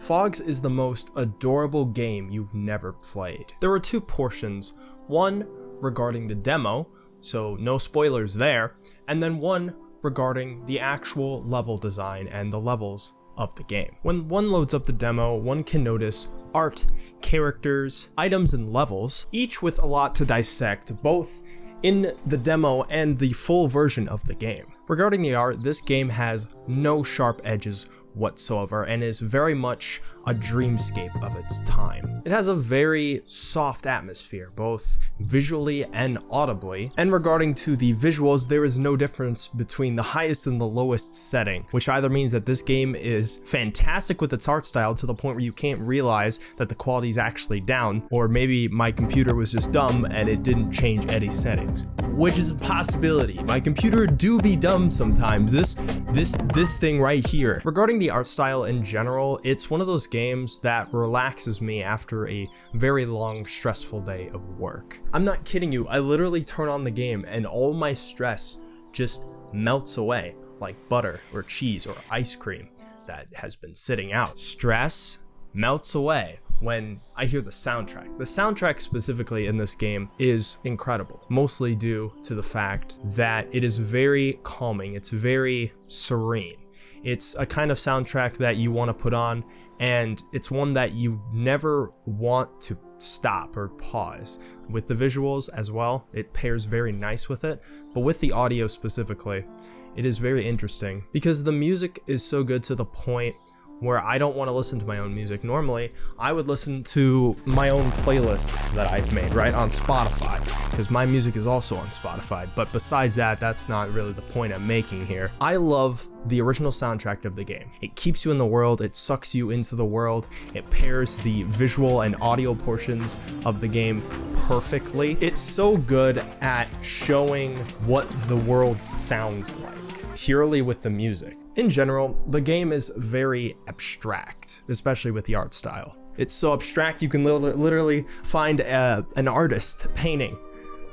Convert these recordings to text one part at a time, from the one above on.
Phogs is the most adorable game you've never played. There are two portions, one regarding the demo, so no spoilers there, and then one regarding the actual level design and the levels of the game. When one loads up the demo, one can notice art, characters, items, and levels, each with a lot to dissect, both in the demo and the full version of the game. Regarding the art, this game has no sharp edges whatsoever and is very much a dreamscape of its time. It has a very soft atmosphere, both visually and audibly, and regarding to the visuals, there is no difference between the highest and the lowest setting, which either means that this game is fantastic with its art style to the point where you can't realize that the quality is actually down, or maybe my computer was just dumb and it didn't change any settings, which is a possibility. My computer do be dumb sometimes. This, this, this thing right here. Regarding the art style in general, it's one of those games that relaxes me after a very long, stressful day of work. I'm not kidding you, I literally turn on the game and all my stress just melts away like butter or cheese or ice cream that has been sitting out. Stress melts away when I hear the soundtrack. The soundtrack specifically in this game is incredible, mostly due to the fact that it is very calming, it's very serene. It's a kind of soundtrack that you want to put on, and it's one that you never want to stop or pause. With the visuals as well, it pairs very nice with it, but with the audio specifically, it is very interesting because the music is so good to the point where I don't want to listen to my own music. Normally, I would listen to my own playlists that I've made, right, on Spotify, because my music is also on Spotify. But besides that, that's not really the point I'm making here. I love the original soundtrack of the game. It keeps you in the world, it sucks you into the world, it pairs the visual and audio portions of the game perfectly. It's so good at showing what the world sounds like purely with the music. In general, the game is very abstract, especially with the art style. It's so abstract you can literally find a, an artist painting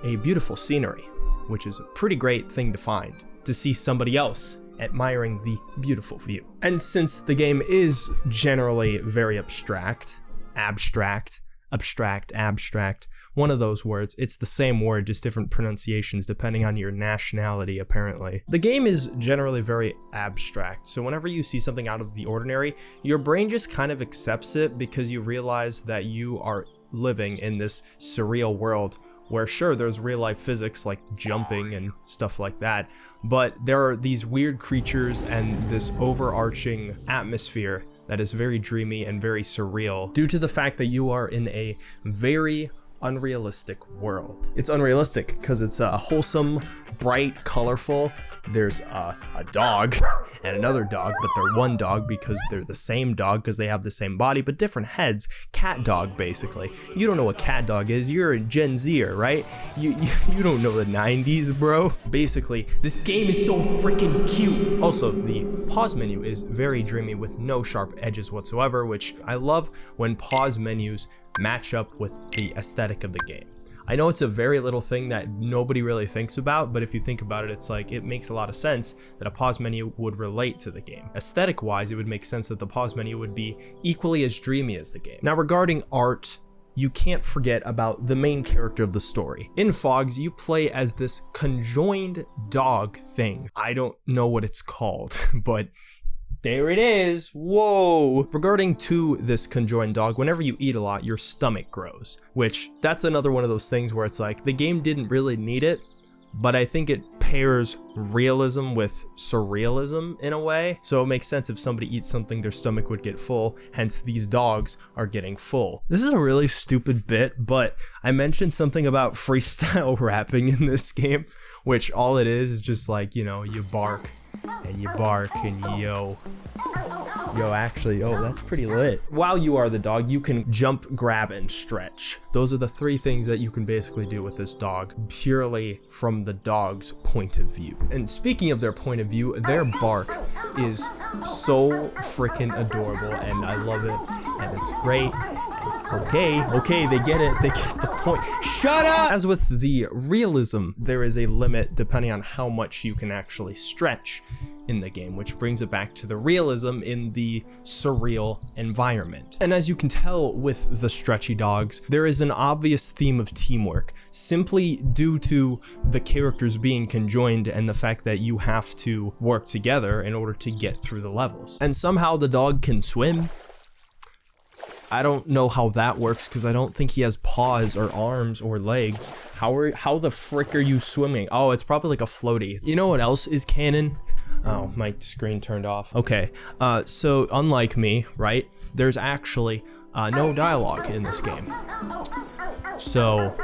a beautiful scenery, which is a pretty great thing to find, to see somebody else admiring the beautiful view. And since the game is generally very abstract, abstract, abstract, abstract, one of those words. It's the same word, just different pronunciations depending on your nationality, apparently. The game is generally very abstract, so whenever you see something out of the ordinary, your brain just kind of accepts it because you realize that you are living in this surreal world where sure there's real life physics like jumping and stuff like that but there are these weird creatures and this overarching atmosphere that is very dreamy and very surreal due to the fact that you are in a very unrealistic world. It's unrealistic because it's a wholesome, bright, colorful. There's a, a, dog and another dog, but they're one dog because they're the same dog because they have the same body, but different heads. CatDog, basically. You don't know what CatDog is. You're a Gen Zer, right? You, you, you don't know the 90s, bro. Basically, this game is so freaking cute. Also, the pause menu is very dreamy with no sharp edges whatsoever, which I love when pause menus match up with the aesthetic of the game. I know it's a very little thing that nobody really thinks about, but if you think about it, it's like it makes a lot of sense that a pause menu would relate to the game. Aesthetic wise, it would make sense that the pause menu would be equally as dreamy as the game. Now regarding art, you can't forget about the main character of the story. In Phogs, you play as this conjoined dog thing. I don't know what it's called, but there it is. Whoa. Regarding to this conjoined dog, whenever you eat a lot, your stomach grows, which that's another one of those things where it's like the game didn't really need it, but I think it pairs realism with surrealism in a way. So it makes sense if somebody eats something, their stomach would get full. Hence, these dogs are getting full. This is a really stupid bit, but I mentioned something about freestyle rapping in this game, which all it is is just like, you know, you bark and you bark and yo. Yo, actually, oh, that's pretty lit. While you are the dog, you can jump, grab, and stretch. Those are the three things that you can basically do with this dog, purely from the dog's point of view. And speaking of their point of view, their bark is so freaking adorable, and I love it, and it's great, Okay, okay, they get it. They get the point. Shut up! As with the realism, there is a limit depending on how much you can actually stretch in the game, which brings it back to the realism in the surreal environment. And as you can tell with the stretchy dogs, there is an obvious theme of teamwork, simply due to the characters being conjoined and the fact that you have to work together in order to get through the levels. And somehow the dog can swim, I don't know how that works because I don't think he has paws or arms or legs. How are how the frick are you swimming? Oh, it's probably like a floaty. You know what else is canon? Oh, my screen turned off. Okay, uh, so unlike me, right? There's actually uh, no dialogue in this game. So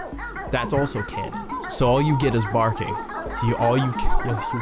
that's also canon. So all you get is barking. You all you, you, you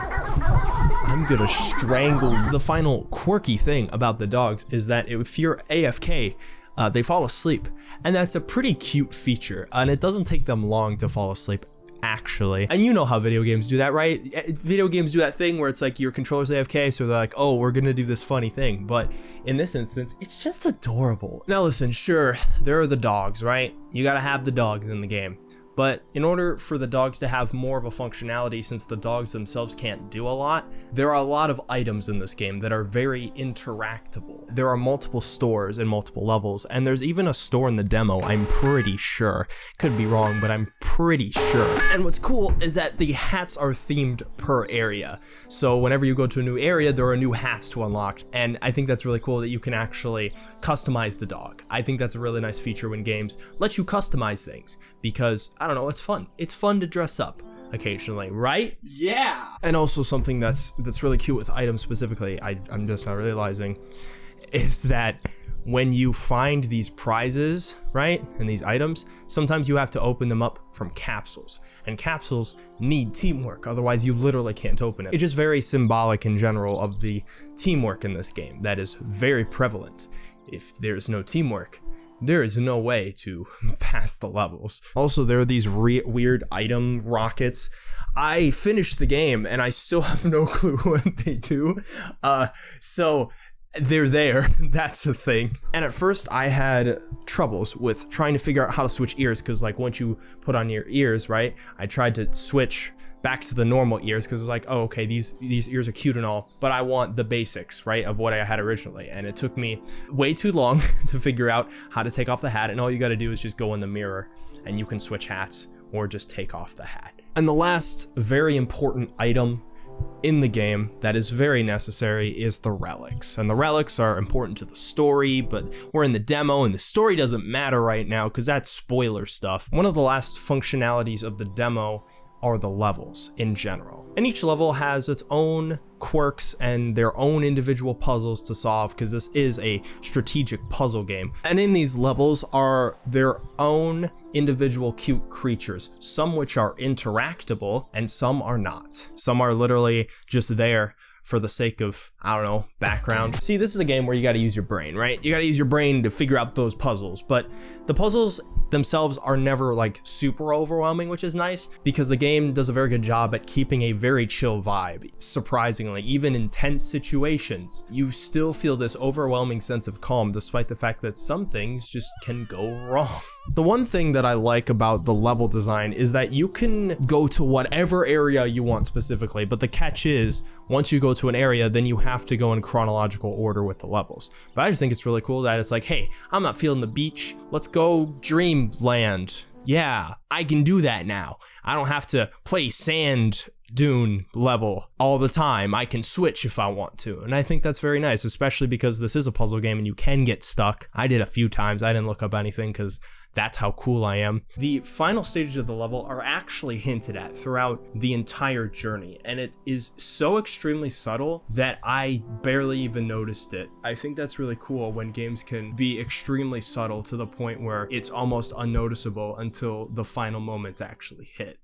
I'm gonna strangle. The final quirky thing about the dogs is that if you're AFK, uh, they fall asleep. And that's a pretty cute feature, and it doesn't take them long to fall asleep actually. And you know how video games do that, right? Eh, video games do that thing where it's like your controller's AFK, so they're like, oh, we're gonna do this funny thing. But in this instance, it's just adorable. Now listen, sure, there are the dogs, right? You gotta have the dogs in the game. But in order for the dogs to have more of a functionality since the dogs themselves can't do a lot, there are a lot of items in this game that are very interactable. There are multiple stores and multiple levels, and there's even a store in the demo, I'm pretty sure. Could be wrong, but I'm pretty sure. And what's cool is that the hats are themed per area. So whenever you go to a new area, there are new hats to unlock, and I think that's really cool that you can actually customize the dog. I think that's a really nice feature when games let you customize things, because, I don't know, it's fun. It's fun to dress up occasionally, right? Yeah. And also something that's that's really cute with items specifically, I, I'm just not realizing, is that when you find these prizes, right, and these items, sometimes you have to open them up from capsules. And capsules need teamwork, otherwise you literally can't open it. It's just very symbolic in general of the teamwork in this game that is very prevalent. If there's no teamwork, there is no way to pass the levels. Also, there are these weird item rockets. I finished the game and I still have no clue what they do. Uh, so they're there. That's a thing. And at first I had troubles with trying to figure out how to switch ears because like once you put on your ears, right? I tried to switch back to the normal ears because it was like, oh, okay, these these ears are cute and all, but I want the basics, right, of what I had originally. And it took me way too long to figure out how to take off the hat. And all you got to do is just go in the mirror and you can switch hats or just take off the hat. And the last very important item in the game that is very necessary is the relics. And the relics are important to the story, but we're in the demo and the story doesn't matter right now because that's spoiler stuff. One of the last functionalities of the demo are the levels in general. And each level has its own quirks and their own individual puzzles to solve because this is a strategic puzzle game. And in these levels are their own individual cute creatures, some which are interactable and some are not. Some are literally just there for the sake of, I don't know, background. See, this is a game where you gotta use your brain, right? You gotta use your brain to figure out those puzzles, but the puzzles themselves are never like super overwhelming, which is nice because the game does a very good job at keeping a very chill vibe. Surprisingly, even in tense situations, you still feel this overwhelming sense of calm despite the fact that some things just can go wrong. The one thing that I like about the level design is that you can go to whatever area you want specifically, but the catch is, once you go to an area, then you have to go in chronological order with the levels. But I just think it's really cool that it's like, hey, I'm not feeling the beach, let's go dreamland. Yeah, I can do that now. I don't have to play sand dune level all the time. I can switch if I want to. And I think that's very nice, especially because this is a puzzle game and you can get stuck. I did a few times. I didn't look up anything because that's how cool I am. The final stages of the level are actually hinted at throughout the entire journey, and it is so extremely subtle that I barely even noticed it. I think that's really cool when games can be extremely subtle to the point where it's almost unnoticeable until the final moments actually hit.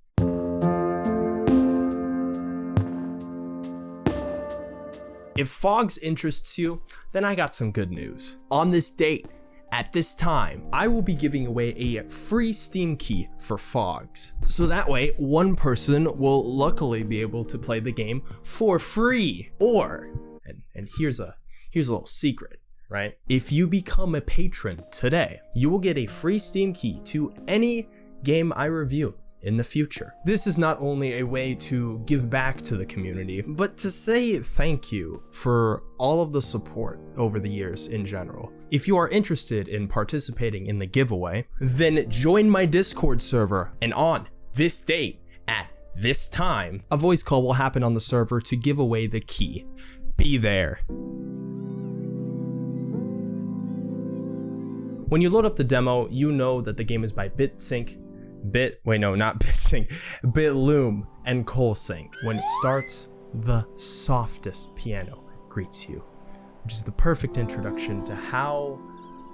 If Phogs interests you, then I got some good news. On this date, at this time, I will be giving away a free Steam key for Phogs. So that way, one person will luckily be able to play the game for free. Or, and, and here's a here's a little secret. right? If you become a patron today, you will get a free Steam key to any game I review in the future. This is not only a way to give back to the community, but to say thank you for all of the support over the years in general. If you are interested in participating in the giveaway, then join my Discord server and on this date at this time, a voice call will happen on the server to give away the key. Be there. When you load up the demo, you know that the game is by BitSync, Bit, wait no, not BitSync, BitLoom, and Coatsink. When it starts, the softest piano greets you, which is the perfect introduction to how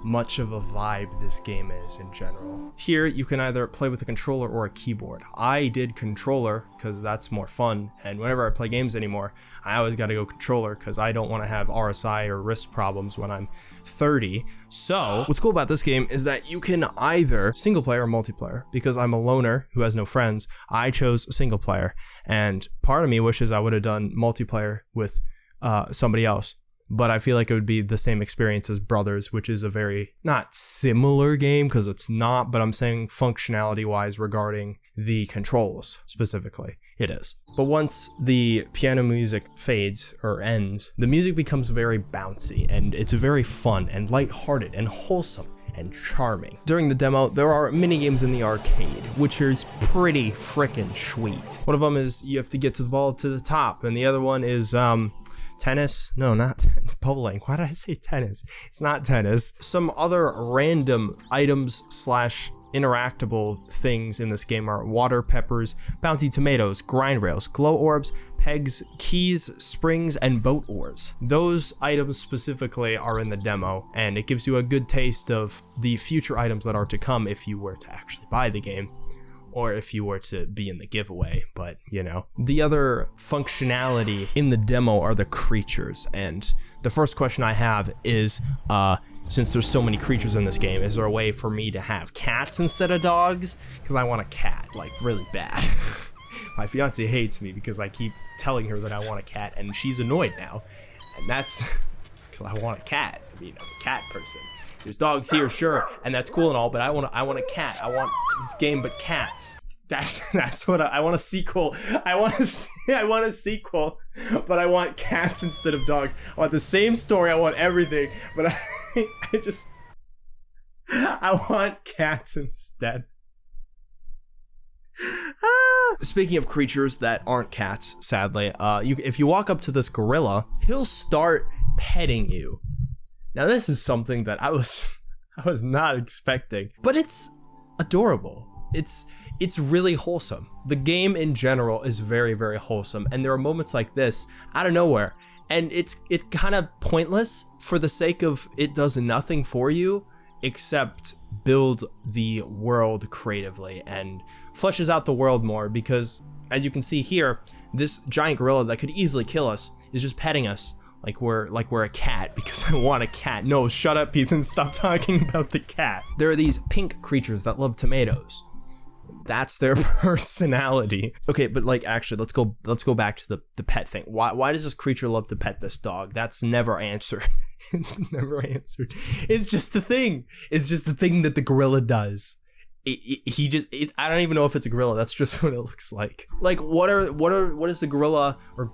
much of a vibe this game is in general. Here, you can either play with a controller or a keyboard. I did controller because that's more fun, and whenever I play games anymore, I always gotta go controller because I don't want to have RSI or wrist problems when I'm 30. So, what's cool about this game is that you can either single player or multiplayer. Because I'm a loner who has no friends, I chose single player, and part of me wishes I would have done multiplayer with uh, somebody else but I feel like it would be the same experience as Brothers, which is a very not similar game because it's not, but I'm saying functionality wise regarding the controls specifically, it is. But once the piano music fades or ends, the music becomes very bouncy and it's very fun and lighthearted and wholesome and charming. During the demo, there are mini games in the arcade, which is pretty freaking sweet. One of them is you have to get to the ball to the top, and the other one is um, tennis. No, not bowling. Why did I say tennis? It's not tennis. Some other random items slash interactable things in this game are water peppers, bounty tomatoes, grind rails, glow orbs, pegs, keys, springs, and boat oars. Those items specifically are in the demo, and it gives you a good taste of the future items that are to come if you were to actually buy the game or if you were to be in the giveaway, but you know. The other functionality in the demo are the creatures, and the first question I have is, uh, since there's so many creatures in this game, is there a way for me to have cats instead of dogs? Because I want a cat, like, really bad. My fiance hates me because I keep telling her that I want a cat, and she's annoyed now. And that's because I want a cat. I mean, I'm a cat person. There's dogs here, sure, and that's cool and all, but I want I want a cat. I want this game, but cats. That's that's what I, I want a sequel. I want a I want a sequel, but I want cats instead of dogs. I want the same story. I want everything, but I, I just I want cats instead. Speaking of creatures that aren't cats, sadly, uh, you, if you walk up to this gorilla, he'll start petting you. Now this is something that I was I was not expecting, but it's adorable. It's it's really wholesome. The game in general is very very wholesome and there are moments like this out of nowhere and it's it's kind of pointless for the sake of it does nothing for you except build the world creatively and fleshes out the world more because as you can see here, this giant gorilla that could easily kill us is just petting us like we're like we're a cat because I want a cat. No, shut up, Ethan. Stop talking about the cat. There are these pink creatures that love tomatoes. That's their personality. Okay, but like actually, let's go let's go back to the the pet thing. Why why does this creature love to pet this dog? That's never answered. it's never answered. It's just the thing. It's just the thing that the gorilla does it, he just I don't even know if it's a gorilla. That's just what it looks like. Like what are what are what is the gorilla or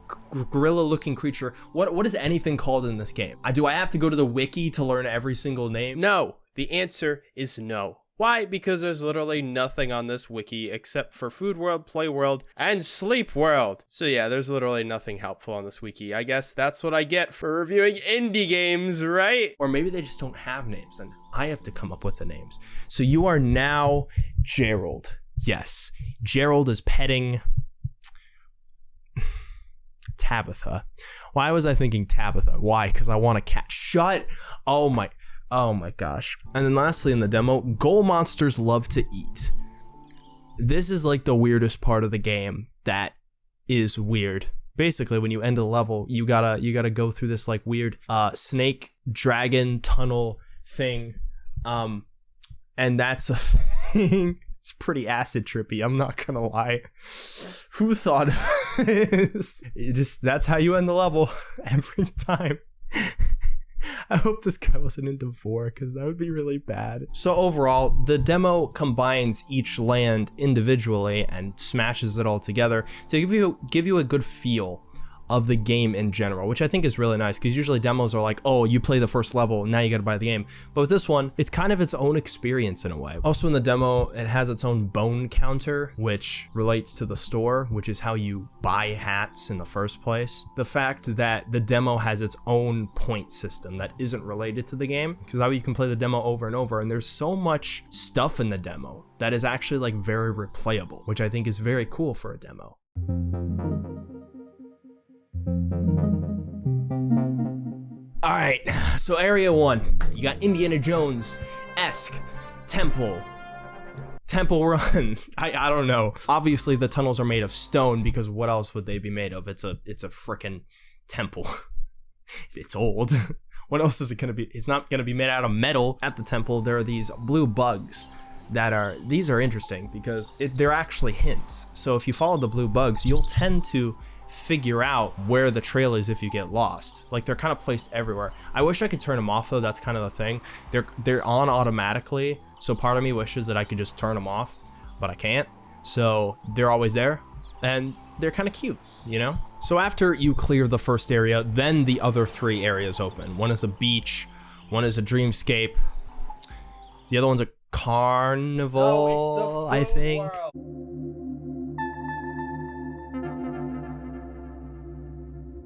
gorilla looking creature? What what is anything called in this game? I do I have to go to the wiki to learn every single name? No. The answer is no. Why? Because there's literally nothing on this wiki except for Food World, Play World, and Sleep World. So yeah, there's literally nothing helpful on this wiki. I guess that's what I get for reviewing indie games, right? Or maybe they just don't have names and I have to come up with the names. So you are now Gerald. Yes, Gerald is petting Tabitha. Why was I thinking Tabitha? Why? Because I want a cat. Shut. Oh my. Oh my gosh. And then lastly in the demo, goal monsters love to eat. This is like the weirdest part of the game that is weird. Basically, when you end a level, you gotta you gotta go through this like weird uh, snake dragon tunnel thing, um, and that's a thing. It's pretty acid trippy. I'm not gonna lie. Who thought of this? It just that's how you end the level every time. I hope this guy wasn't into four because that would be really bad. So overall, the demo combines each land individually and smashes it all together to give you give you a good feel of the game in general, which I think is really nice because usually demos are like, oh, you play the first level, now you gotta buy the game. But with this one, it's kind of its own experience in a way. Also in the demo, it has its own bone counter, which relates to the store, which is how you buy hats in the first place. The fact that the demo has its own point system that isn't related to the game, because that way you can play the demo over and over, and there's so much stuff in the demo that is actually like very replayable, which I think is very cool for a demo. All right, so area one, you got Indiana Jones-esque temple, temple run. I, I don't know. Obviously the tunnels are made of stone because what else would they be made of? It's a it's a freaking temple. it's old. what else is it gonna be? It's not gonna be made out of metal. At the temple, there are these blue bugs that are these are interesting because it, they're actually hints. So if you follow the blue bugs, you'll tend to figure out where the trail is if you get lost. Like they're kind of placed everywhere. I wish I could turn them off though. That's kind of the thing. They're they're on automatically. So part of me wishes that I could just turn them off, but I can't. So they're always there and they're kind of cute, you know? So after you clear the first area, then the other three areas open. One is a beach, one is a dreamscape, the other one's a carnival, I think.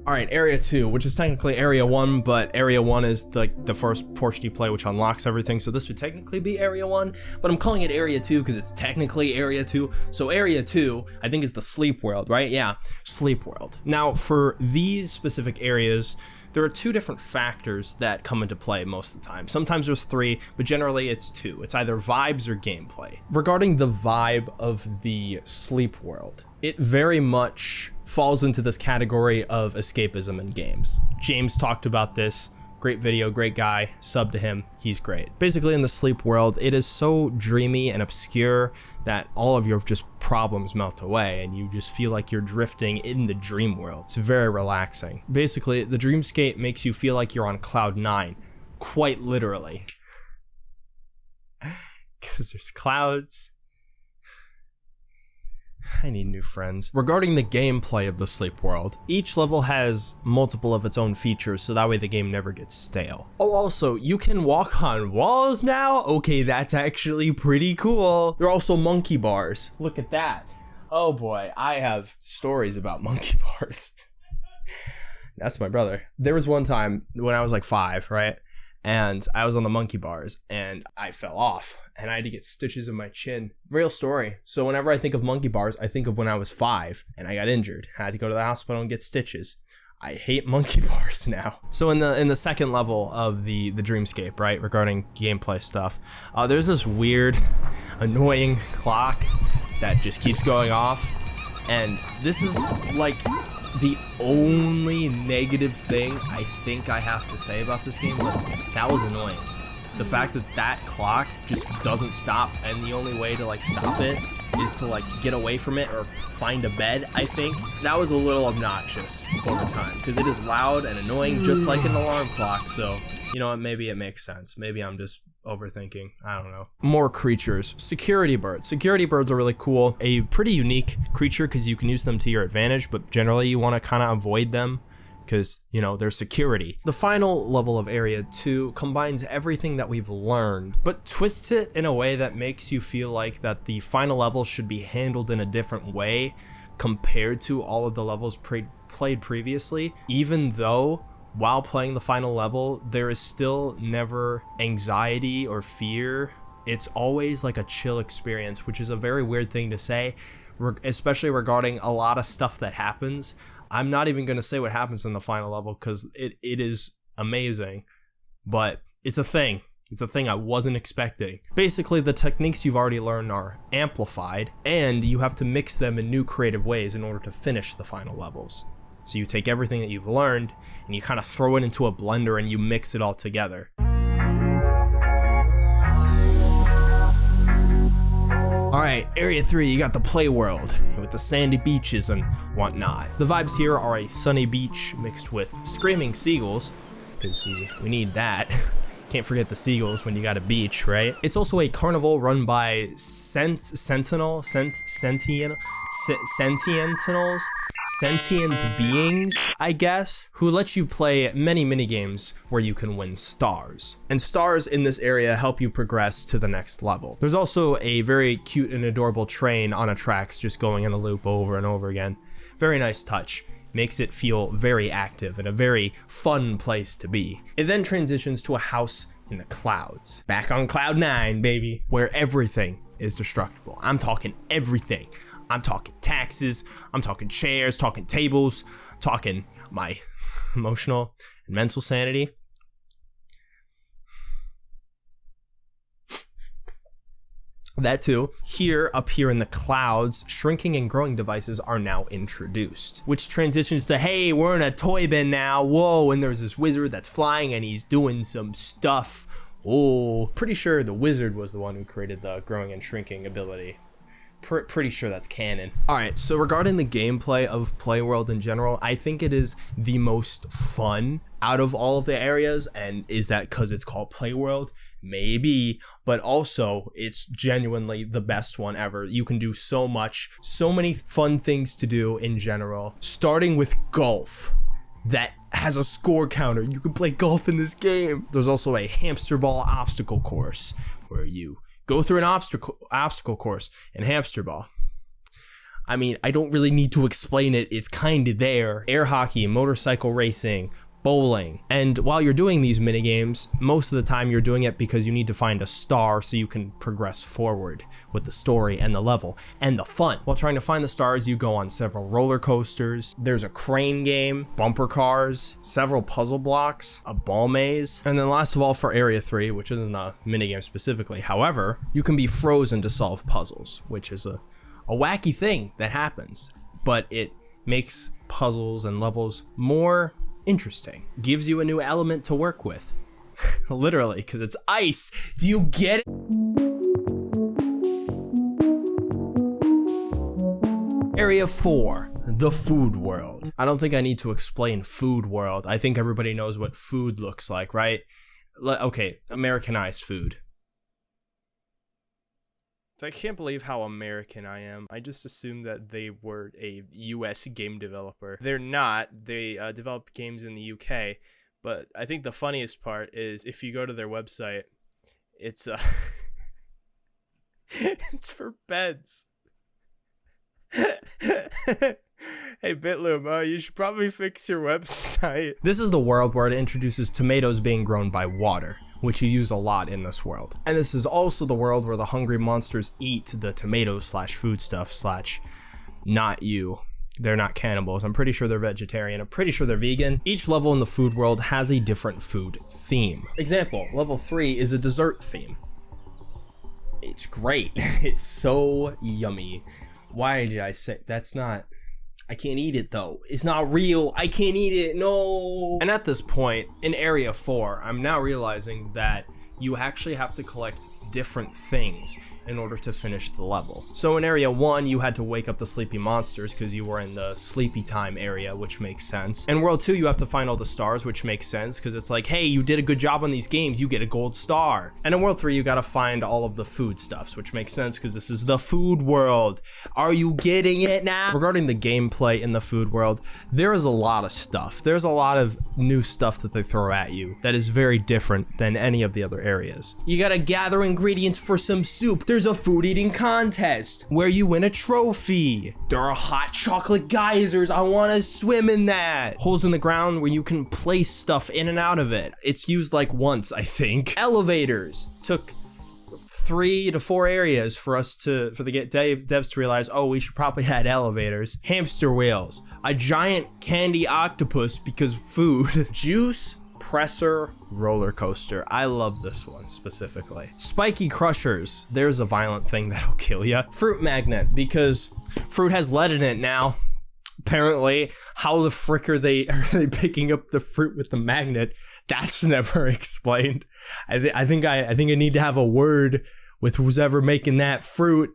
All right, area two, which is technically area one, but area one is like the, the first portion you play, which unlocks everything. So this would technically be area one, but I'm calling it area two because it's technically area two. So area two, I think is the sleep world, right? Yeah, sleep world. Now for these specific areas, there are two different factors that come into play most of the time. Sometimes there's three, but generally it's two. It's either vibes or gameplay. Regarding the vibe of the sleep world, it very much falls into this category of escapism in games. James talked about this Great video, great guy, sub to him, he's great. Basically in the sleep world, it is so dreamy and obscure that all of your just problems melt away and you just feel like you're drifting in the dream world. It's very relaxing. Basically, the dreamscape makes you feel like you're on cloud nine, quite literally. Cause there's clouds, I need new friends. Regarding the gameplay of the Sleep World, each level has multiple of its own features so that way the game never gets stale. Oh also, you can walk on walls now? Okay, that's actually pretty cool. There are also monkey bars. Look at that. Oh boy, I have stories about monkey bars. that's my brother. There was one time when I was like five, right? And I was on the monkey bars and I fell off and I had to get stitches in my chin. Real story. So whenever I think of monkey bars, I think of when I was five and I got injured. I had to go to the hospital and get stitches. I hate monkey bars now. So in the in the second level of the the dreamscape, right, regarding gameplay stuff, uh, there's this weird, annoying clock that just keeps going off, and this is like the only negative thing I think I have to say about this game, but that was annoying. The fact that that clock just doesn't stop, and the only way to like stop it is to like get away from it or find a bed, I think. That was a little obnoxious over time, because it is loud and annoying just like an alarm clock, so you know what, maybe it makes sense. Maybe I'm just overthinking. I don't know. More creatures. Security birds. Security birds are really cool. A pretty unique creature because you can use them to your advantage, but generally you want to kind of avoid them because, you know, they're security. The final level of Area 2 combines everything that we've learned, but twists it in a way that makes you feel like that the final level should be handled in a different way compared to all of the levels played previously, even though while playing the final level, there is still never anxiety or fear. It's always like a chill experience, which is a very weird thing to say, especially regarding a lot of stuff that happens. I'm not even going to say what happens in the final level because it, it is amazing, but it's a thing. It's a thing I wasn't expecting. Basically, the techniques you've already learned are amplified, and you have to mix them in new creative ways in order to finish the final levels. So you take everything that you've learned and you kind of throw it into a blender and you mix it all together. Alright, Area 3, you got the play world, with the sandy beaches and whatnot. The vibes here are a sunny beach mixed with screaming seagulls, because we, we need that. Can't forget the seagulls when you got a beach, right? It's also a carnival run by Sent Sentinel, Sent Sentient Sentientinels, sentient beings, I guess, who let you play many mini games where you can win stars. And stars in this area help you progress to the next level. There's also a very cute and adorable train on a tracks just going in a loop over and over again. Very nice touch makes it feel very active and a very fun place to be. It then transitions to a house in the clouds. Back on cloud nine, baby, where everything is destructible. I'm talking everything. I'm talking taxes, I'm talking chairs, talking tables, talking my emotional and mental sanity. That too. Here, up here in the clouds, shrinking and growing devices are now introduced, which transitions to, hey, we're in a toy bin now, whoa, and there's this wizard that's flying and he's doing some stuff. Oh, pretty sure the wizard was the one who created the growing and shrinking ability. Pr pretty sure that's canon. Alright, so regarding the gameplay of Playworld in general, I think it is the most fun out of all of the areas, and is that because it's called Playworld? Maybe, but also it's genuinely the best one ever. You can do so much, so many fun things to do in general, starting with golf that has a score counter. You can play golf in this game. There's also a hamster ball obstacle course where you go through an obstacle obstacle course in hamster ball. I mean, I don't really need to explain it. It's kind of there. Air hockey, motorcycle racing, bowling. And while you're doing these mini games, most of the time you're doing it because you need to find a star so you can progress forward with the story and the level and the fun. While trying to find the stars, you go on several roller coasters, there's a crane game, bumper cars, several puzzle blocks, a ball maze, and then last of all for Area 3, which isn't a mini game specifically, however, you can be frozen to solve puzzles, which is a, a wacky thing that happens, but it makes puzzles and levels more interesting. Gives you a new element to work with. Literally, because it's ice. Do you get it? Area 4, the food world. I don't think I need to explain food world. I think everybody knows what food looks like, right? okay, Americanized food. I can't believe how American I am. I just assumed that they were a US game developer. They're not. They uh, develop games in the UK. But I think the funniest part is if you go to their website, it's uh, it's for beds. hey Bitloom, uh, you should probably fix your website. This is the world where it introduces tomatoes being grown by water which you use a lot in this world. And this is also the world where the hungry monsters eat the tomatoes slash foodstuff slash not you. They're not cannibals. I'm pretty sure they're vegetarian. I'm pretty sure they're vegan. Each level in the food world has a different food theme. Example, level 3 is a dessert theme. It's great. it's so yummy. Why did I say that's not I can't eat it though. It's not real. I can't eat it. No. And at this point, in Area 4, I'm now realizing that you actually have to collect different things in order to finish the level. So in area 1, you had to wake up the sleepy monsters because you were in the sleepy time area, which makes sense. In world 2, you have to find all the stars, which makes sense because it's like, hey, you did a good job on these games, you get a gold star. And in world 3, you gotta find all of the food stuffs, which makes sense because this is the food world. Are you getting it now? Regarding the gameplay in the food world, there is a lot of stuff. There's a lot of new stuff that they throw at you that is very different than any of the other areas. You gotta gather ingredients for some soup. There's a food eating contest where you win a trophy. There are hot chocolate geysers. I want to swim in that. Holes in the ground where you can place stuff in and out of it. It's used like once, I think. Elevators took three to four areas for us to for the devs to realize oh we should probably add elevators hamster wheels a giant candy octopus because food juice Presser roller coaster. I love this one specifically. Spiky crushers. There's a violent thing that'll kill you. Fruit magnet because fruit has lead in it now. Apparently, how the frick are they are they picking up the fruit with the magnet? That's never explained. I, th I think I I think I need to have a word with who's ever making that fruit.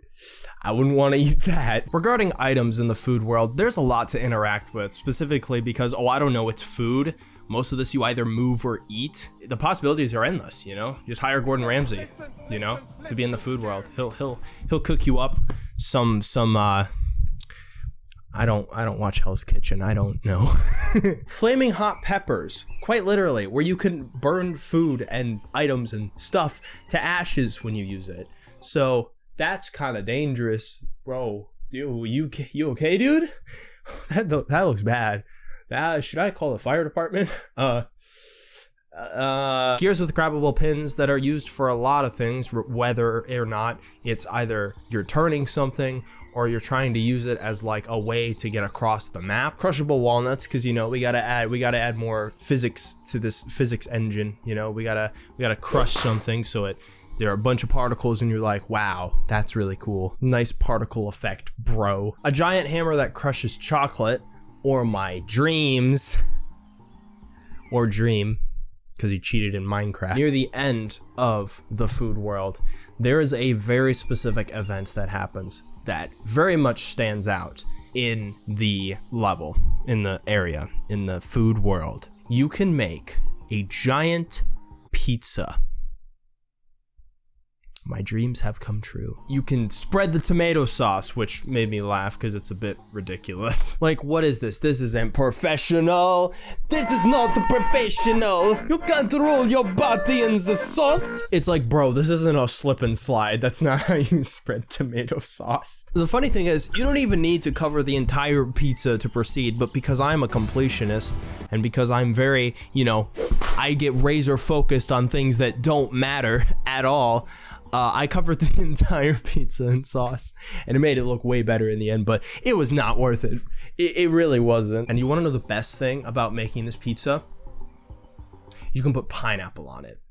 I wouldn't want to eat that. Regarding items in the food world, there's a lot to interact with, specifically because, oh, I don't know, it's food Most of this you either move or eat. The possibilities are endless, you know? Just hire Gordon Ramsay, you know, to be in the food world. He'll he'll he'll cook you up some some uh I don't I don't watch Hell's Kitchen. I don't know. Flaming hot peppers, quite literally, where you can burn food and items and stuff to ashes when you use it. So that's kind of dangerous, bro. Dude, you you okay, dude? That that looks bad. That should I call the fire department? Uh. Uh, gears with grabbable pins that are used for a lot of things, whether or not it's either you're turning something or you're trying to use it as like a way to get across the map. Crushable walnuts, because you know we gotta add we gotta add more physics to this physics engine. You know we gotta we gotta crush something so it there are a bunch of particles and you're like, wow, that's really cool. Nice particle effect, bro. A giant hammer that crushes chocolate, or my dreams, or dream because he cheated in Minecraft. Near the end of the food world, there is a very specific event that happens that very much stands out in the level, in the area, in the food world. You can make a giant pizza my dreams have come true. You can spread the tomato sauce, which made me laugh because it's a bit ridiculous. like, what is this? This isn't professional. This is not professional. You can't roll your body in the sauce. It's like, bro, this isn't a slip and slide. That's not how you spread tomato sauce. The funny thing is, you don't even need to cover the entire pizza to proceed, but because I'm a completionist and because I'm very, you know, I get razor focused on things that don't matter at all, Uh, I covered the entire pizza in sauce, and it made it look way better in the end, but it was not worth it. It, it really wasn't. And you want to know the best thing about making this pizza? You can put pineapple on it.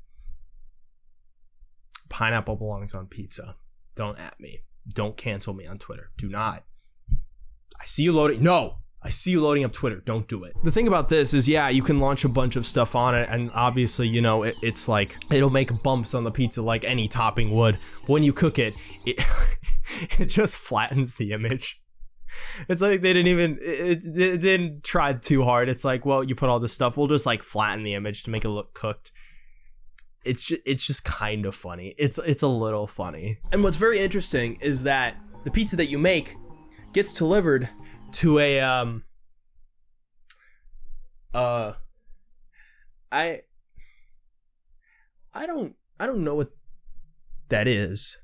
Pineapple belongs on pizza. Don't at me. Don't cancel me on Twitter. Do not. I see you loading. No, I see you loading up Twitter. Don't do it. The thing about this is, yeah, you can launch a bunch of stuff on it, and obviously, you know, it, it's like it'll make bumps on the pizza like any topping would. When you cook it, it it just flattens the image. It's like they didn't even it, it didn't try too hard. It's like, well, you put all this stuff, we'll just like flatten the image to make it look cooked. It's just, it's just kind of funny. It's it's a little funny. And what's very interesting is that the pizza that you make gets delivered to a um uh I I don't I don't know what that is.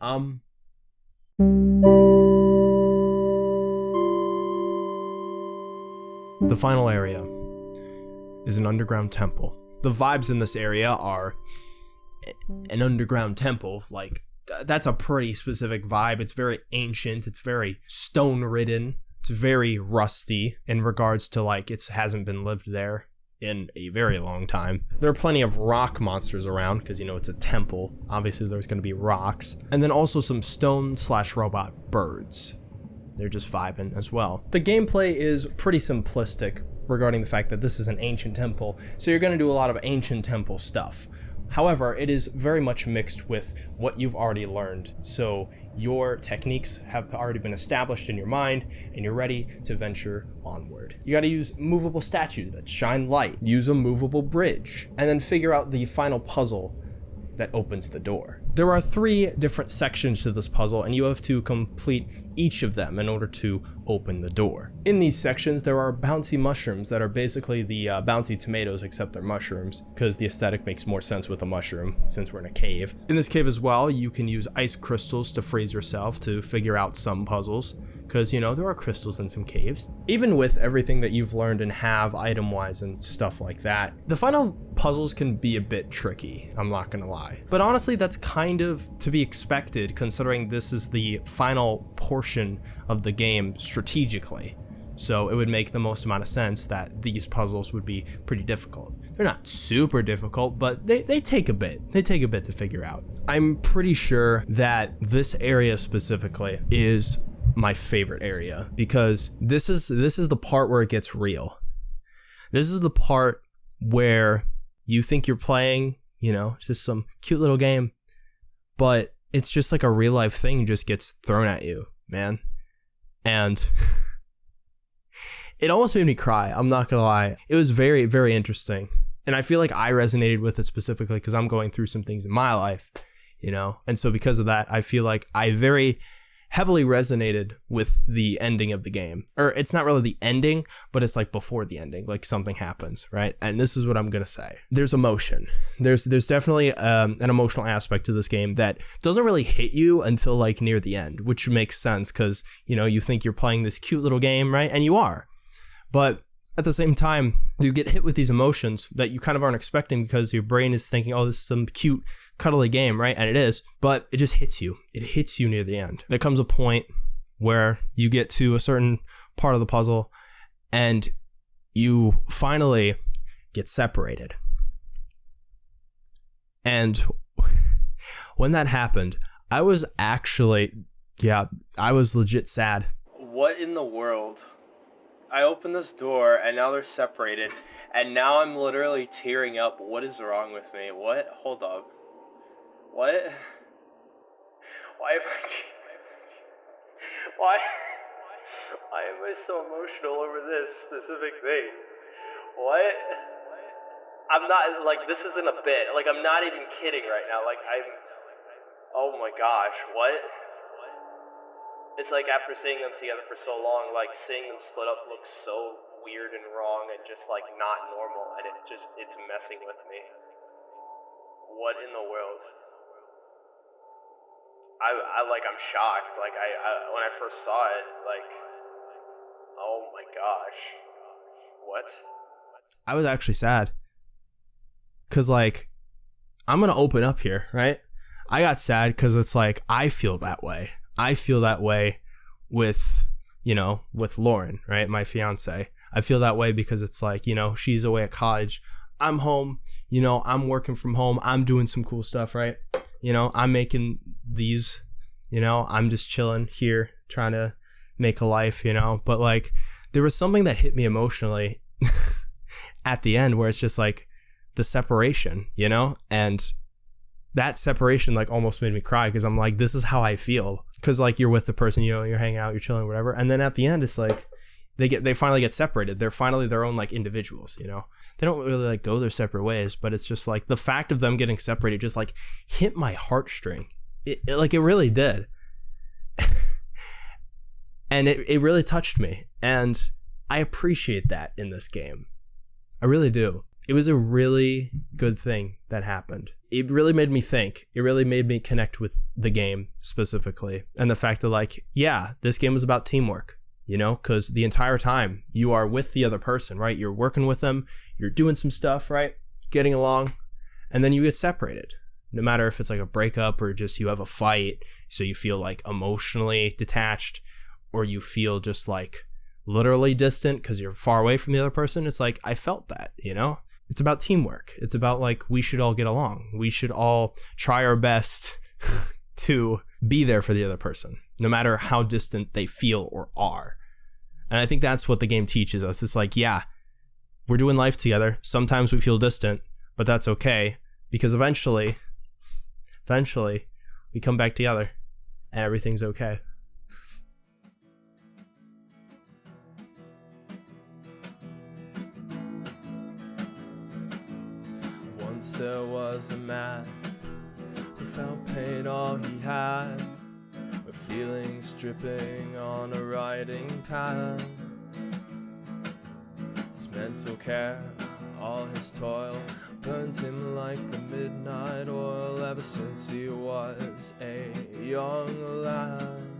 Um The final area is an underground temple. The vibes in this area are an underground temple, like that's a pretty specific vibe. It's very ancient. It's very stone ridden. It's very rusty in regards to like it hasn't been lived there in a very long time. There are plenty of rock monsters around because you know it's a temple. Obviously there's going to be rocks and then also some stone slash robot birds. They're just vibing as well. The gameplay is pretty simplistic regarding the fact that this is an ancient temple, so you're going to do a lot of ancient temple stuff. However, it is very much mixed with what you've already learned. So your techniques have already been established in your mind and you're ready to venture onward. You gotta use movable statues that shine light, use a movable bridge, and then figure out the final puzzle that opens the door. There are three different sections to this puzzle and you have to complete each of them in order to open the door. In these sections there are bouncy mushrooms that are basically the uh, bouncy tomatoes except they're mushrooms because the aesthetic makes more sense with a mushroom since we're in a cave. In this cave as well you can use ice crystals to freeze yourself to figure out some puzzles because, you know, there are crystals in some caves. Even with everything that you've learned and have item-wise and stuff like that, the final puzzles can be a bit tricky, I'm not gonna lie. But honestly, that's kind of to be expected considering this is the final portion of the game strategically. So it would make the most amount of sense that these puzzles would be pretty difficult. They're not super difficult, but they, they take a bit. They take a bit to figure out. I'm pretty sure that this area specifically is my favorite area because this is this is the part where it gets real. This is the part where you think you're playing, you know, just some cute little game, but it's just like a real life thing just gets thrown at you, man. And it almost made me cry. I'm not gonna lie. It was very, very interesting. And I feel like I resonated with it specifically because I'm going through some things in my life, you know? And so because of that, I feel like I very heavily resonated with the ending of the game. Or it's not really the ending, but it's like before the ending, like something happens, right? And this is what I'm gonna say. There's emotion. There's there's definitely um, an emotional aspect to this game that doesn't really hit you until like near the end, which makes sense because you know you think you're playing this cute little game, right? And you are. But at the same time, you get hit with these emotions that you kind of aren't expecting because your brain is thinking, oh, this is some cute, cuddly game, right? And it is, but it just hits you. It hits you near the end. There comes a point where you get to a certain part of the puzzle and you finally get separated. And when that happened, I was actually, yeah, I was legit sad. What in the world? I opened this door and now they're separated, and now I'm literally tearing up. What is wrong with me? What? Hold up. What? Why am I. Why? Why am I so emotional over this specific thing? What? I'm not, like, this isn't a bit. Like, I'm not even kidding right now. Like, I'm. Oh my gosh, what? It's like after seeing them together for so long, like, seeing them split up looks so weird and wrong and just, like, not normal. And it just, it's messing with me. What in the world? I, I like I'm shocked. Like I, I when I first saw it, like oh my gosh. What? I was actually sad. Cause like I'm gonna open up here, right? I got sad because it's like I feel that way. I feel that way with you know with Lauren, right? My fiance. I feel that way because it's like you know she's away at college. I'm home. You know I'm working from home. I'm doing some cool stuff, right? You know I'm making these. You know I'm just chilling here trying to make a life. You know, but like there was something that hit me emotionally at the end where it's just like the separation, you know? And that separation like almost made me cry because I'm like, this is how I feel. Cause like you're with the person, you know, you're hanging out, you're chilling, whatever. And then at the end, it's like they get they finally get separated. They're finally their own like individuals, you know. They don't really like go their separate ways, but it's just like the fact of them getting separated just like hit my heartstring. It, it like it really did. and it, it really touched me. And I appreciate that in this game. I really do. It was a really good thing that happened. It really made me think. It really made me connect with the game specifically. And the fact that, like, yeah, this game was about teamwork, you know, because the entire time you are with the other person, right? You're working with them, you're doing some stuff, right? Getting along, and then you get separated. No matter if it's like a breakup or just you have a fight, so you feel like emotionally detached, or you feel just like literally distant because you're far away from the other person. It's like, I felt that, you know? It's about teamwork. It's about like, we should all get along. We should all try our best to be there for the other person, no matter how distant they feel or are. And I think that's what the game teaches us. It's like, yeah, we're doing life together. Sometimes we feel distant, but that's okay because eventually, eventually, we come back together and everything's okay. Once there was a man who felt pain all he had, with feelings dripping on a writing pad. His mental care, all his toil, burned him like the midnight oil ever since he was a young lad.